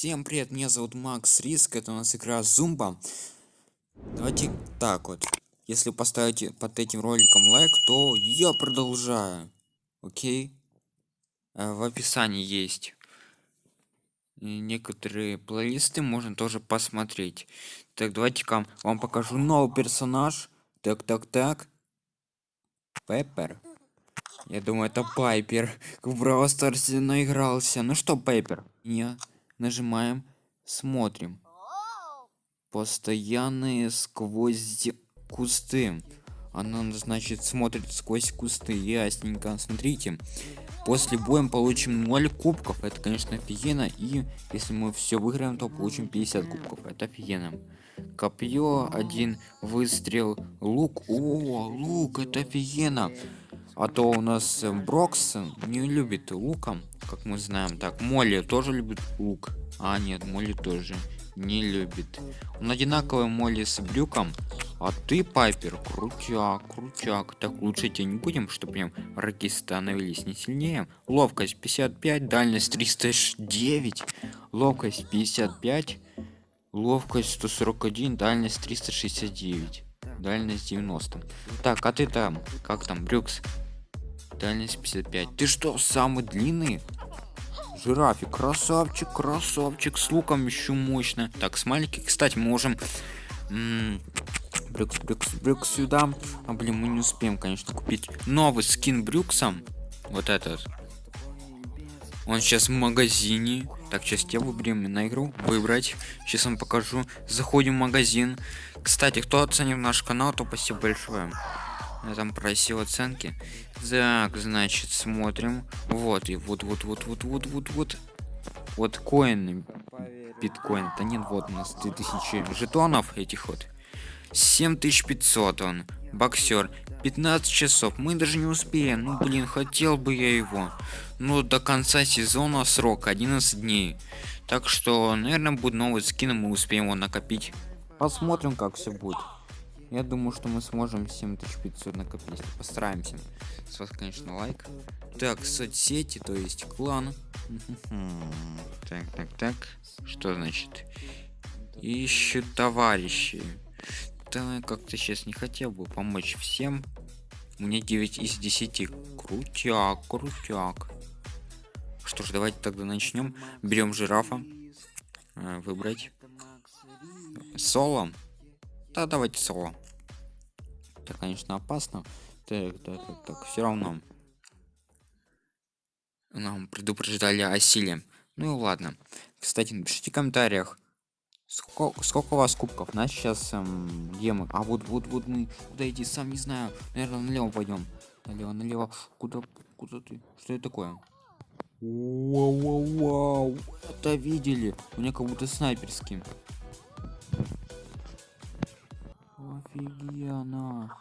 Всем привет, меня зовут Макс Риск, это у нас игра Зумба. Давайте так вот. Если поставите под этим роликом лайк, то я продолжаю. Окей? Э, в описании есть некоторые плейлисты, можно тоже посмотреть. Так, давайте-ка вам покажу новый персонаж. Так, так, так. Пеппер. Я думаю, это Пайпер. В Браво Старсе наигрался. Ну что, Пайпер? Не нажимаем, смотрим. Постоянные сквозь кусты. Она, значит, смотрит сквозь кусты. Ясненько. Смотрите. После боя мы получим 0 кубков. Это, конечно, офигенно. И если мы все выиграем, то получим 50 кубков. Это офигенно. Копье, один выстрел, лук. О, лук, это офигенно. А то у нас э, Брокс не любит луком, как мы знаем. Так, Молли тоже любит лук. А, нет, Молли тоже не любит. Он одинаковый Молли с брюком. А ты, Пайпер, крутяк, крутяк. Так, лучше тебе не будем, чтобы прям враги становились не сильнее. Ловкость 55, дальность 309, ловкость 55, ловкость 141, дальность 369 дальность 90 так а ты там как там брюкс дальность 55 ты что самый длинный? Жирафик красавчик красавчик с луком еще мощно. Так смайлики кстати можем брюкс брюкс брюкс сюда. А блин мы не успеем конечно купить новый скин брюксом вот этот. Он сейчас в магазине. Так сейчас тебе выберем на игру выбрать. Сейчас вам покажу. Заходим в магазин. Кстати кто оценил наш канал то спасибо большое я там просил оценки. Так, значит, смотрим. Вот, и вот, вот, вот, вот, вот, вот, вот. Вот коин, биткоин. Да нет, вот у нас 2000 жетонов этих вот. 7500 он. Боксер. 15 часов. Мы даже не успеем. Ну, блин, хотел бы я его. Ну, до конца сезона срок 11 дней. Так что, наверное, будет новый скин, и мы успеем его накопить. Посмотрим, как все будет я думаю что мы сможем 7500 накопить. Постараемся. С вас конечно лайк. Так соцсети то есть клан. Так так так. Что значит? Ищу товарищи да как-то сейчас не хотел бы помочь всем. Мне 9 из 10 крутяк крутяк. Что ж давайте тогда начнем. Берем жирафа. Э, выбрать. Соло. Да давайте соло это конечно опасно так так так, так все равно. Нам предупреждали о силе. Ну и ладно. Кстати напишите в комментариях сколько, сколько у вас кубков. На сейчас эм, где мы? А вот вот вот мы куда идти сам не знаю. Наверное налево пойдем налево налево. Куда куда ты? Что это такое? Вау, вау, вау. это видели. У меня как будто снайперский офигенно.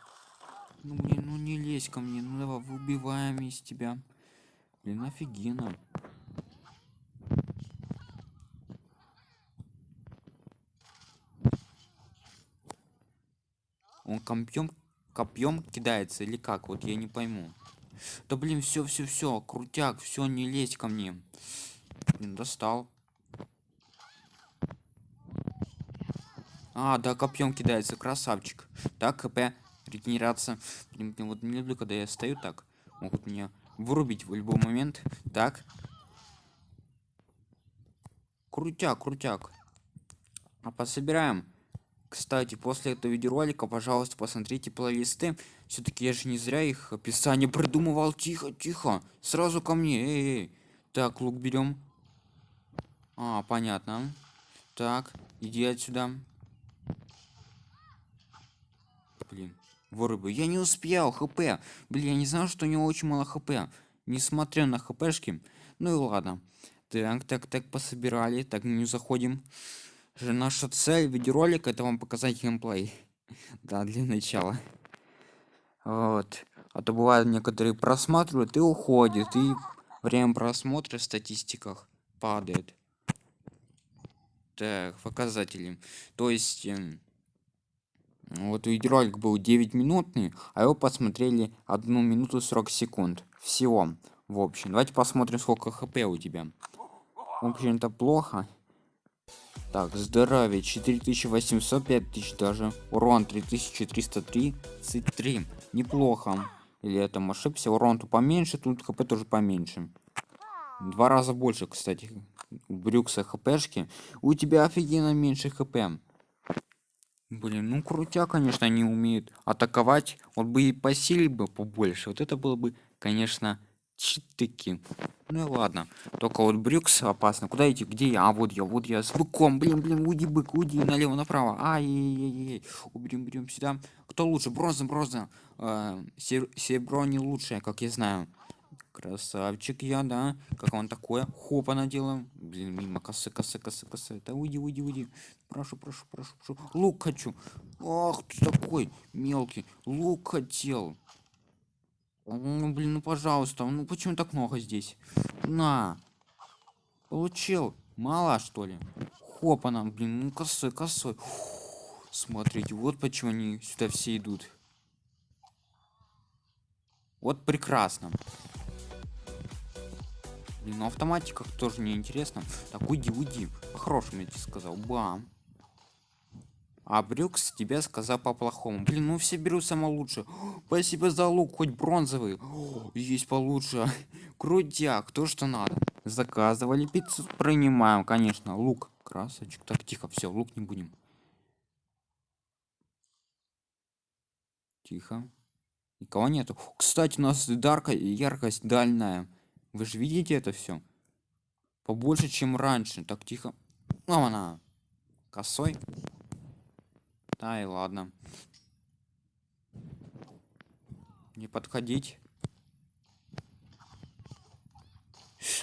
Ну блин ну не лезь ко мне. Ну давай выбиваем из тебя. Блин офигенно. Он копьем копьем кидается или как? Вот я не пойму. Да блин все все все крутяк все не лезь ко мне. Блин достал а да копьем кидается красавчик. Так хп регенерация. Блин, вот не люблю когда я стою так. Могут меня вырубить в любой момент. Так. Крутяк крутяк. А пособираем. Кстати после этого видеоролика пожалуйста посмотрите плейлисты. Все-таки я же не зря их описание придумывал. Тихо тихо. Сразу ко мне. Эй, эй. так лук берем а понятно. Так иди отсюда блин вырубы я не успел хп. Блин я не знал что у него очень мало хп. Несмотря на хпшки. Ну и ладно. Так так так пособирали. Так не заходим. Же наша цель видеоролика это вам показать геймплей. Да для начала. Вот. А то бывает некоторые просматривают и уходят и время просмотра в статистиках падает. Так показатели. То есть эм, вот видеоролик был 9 минутный а его посмотрели одну минуту 40 секунд всего в общем давайте посмотрим сколько хп у тебя в общем-то плохо Так, здоровье 4800, 5000 даже. Урон 3333. Неплохо. Или это ошибся? Урон то поменьше, тут хп тоже поменьше. Два раза больше, кстати. У Брюкса хпшки. У тебя офигенно меньше хп. Блин, ну крутя, конечно, они умеют атаковать. Вот бы и по силе бы побольше. Вот это было бы, конечно, читыки. Ну и ладно. Только вот Брюкс опасно. Куда идти? Где я? А, вот я, вот я с быком. Блин, блин, уйди, бык, уйди налево, направо. Ай-яй-яй-яй. Уберем, берем сюда. Кто лучше? Бронза, бронза. Э, серебро не лучшее, как я знаю. Красавчик я, да. Как он такое? Хопа наделаем. Блин, мимо косы, косы, косы, косы. Да уйди, уйди, уйди. Прошу, прошу, прошу, прошу. Лук хочу. Ах, ты такой мелкий. Лук хотел. Ну, блин, ну пожалуйста. Ну почему так много здесь? На. Получил. Мало, что ли? Хопа нам, блин, ну косой, косой. Смотрите, вот почему они сюда все идут. Вот прекрасно. Блин, ну автоматика тоже не интересно. Так, уйди, уйди. По-хорошему я тебе сказал. Бам. А Брюкс тебя сказал по-плохому. Блин, ну все берут самое лучшее. Спасибо за лук, хоть бронзовый. О, есть получше. Крутяк, кто что надо. Заказывали пиццу, принимаем, конечно. Лук, красочек. Так, тихо, все, лук не будем. Тихо. Никого нету. Кстати, у нас дарка яркость дальняя. Вы же видите это все? Побольше, чем раньше. Так, тихо. Ну, она. Косой. Да и ладно. Не подходить.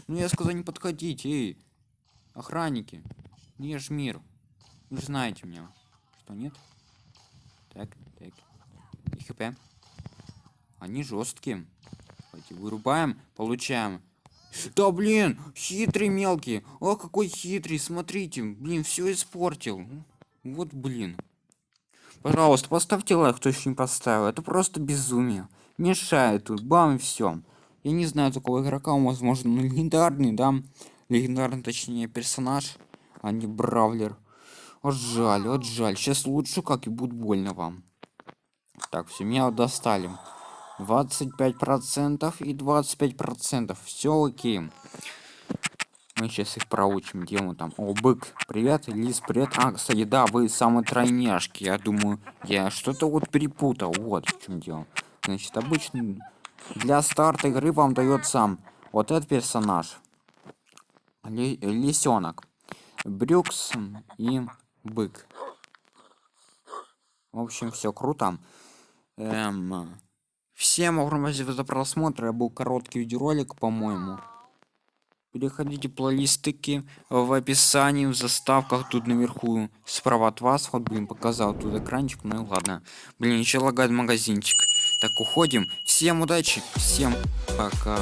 Ну, я сказал не подходить, эй. Охранники. Не ж мир. Вы же знаете меня. Что, нет? Так, так. И хп. Они жесткие. Давайте вырубаем, получаем. Да блин, хитрый мелкий. О, какой хитрый, смотрите. Блин, все испортил. Вот блин. Пожалуйста, поставьте лайк, кто еще не поставил. Это просто безумие. Мешает тут, бам, и все. Я не знаю такого игрока, он, возможно, легендарный, да? Легендарный, точнее, персонаж, а не бравлер. Вот жаль, вот жаль. Сейчас лучше, как и будет больно вам. Так, все, меня достали. 25 процентов и 25 процентов. Все окей. Мы сейчас их проучим где мы там. О бык привет лис привет. А кстати да вы самые тройняшки. Я думаю я что-то вот перепутал. Вот в чем дело. Значит обычно для старта игры вам дает сам вот этот персонаж. Лисенок. Брюкс и бык. В общем все круто. Эм, Всем огромное спасибо за просмотр. Это был короткий видеоролик, по-моему. Переходите плейлистики в описании, в заставках тут наверху справа от вас. Вот, блин, показал тут экранчик. Ну и ладно. Блин, еще лагает магазинчик. Так, уходим. Всем удачи, всем пока.